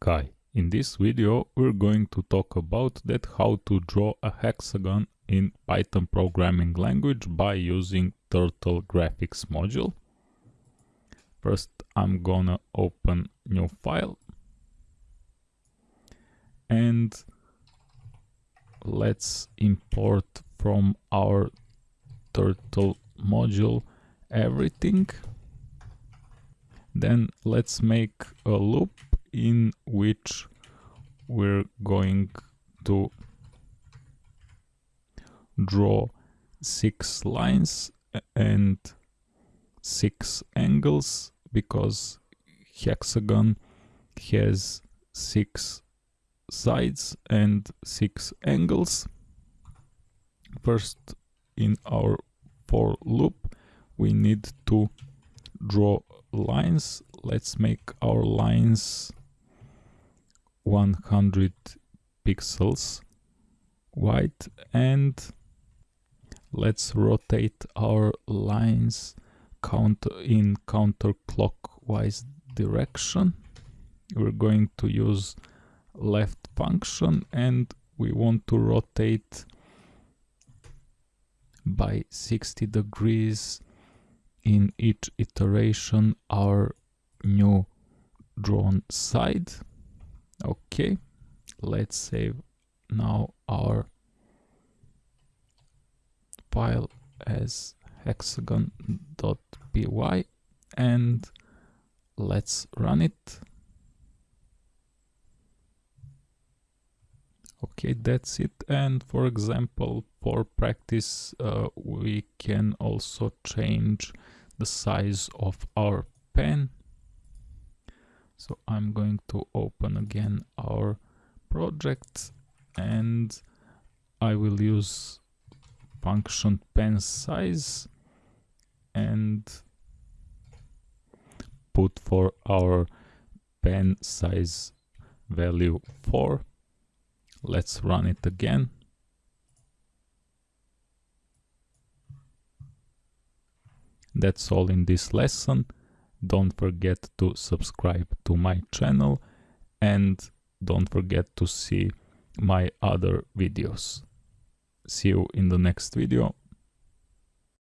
Kai. In this video we're going to talk about that how to draw a hexagon in Python programming language by using Turtle graphics module. First I'm gonna open new file and let's import from our Turtle module everything. Then let's make a loop in which we're going to draw six lines and six angles because hexagon has six sides and six angles. First in our for loop we need to draw lines. Let's make our lines 100 pixels wide and let's rotate our lines count in counterclockwise direction. We're going to use left function and we want to rotate by 60 degrees in each iteration our new drawn side okay let's save now our file as hexagon.py and let's run it. Okay that's it. And for example for practice uh, we can also change the size of our pen so I'm going to open again our project and I will use function pen size and put for our pen size value 4 let's run it again. That's all in this lesson don't forget to subscribe to my channel and don't forget to see my other videos. See you in the next video.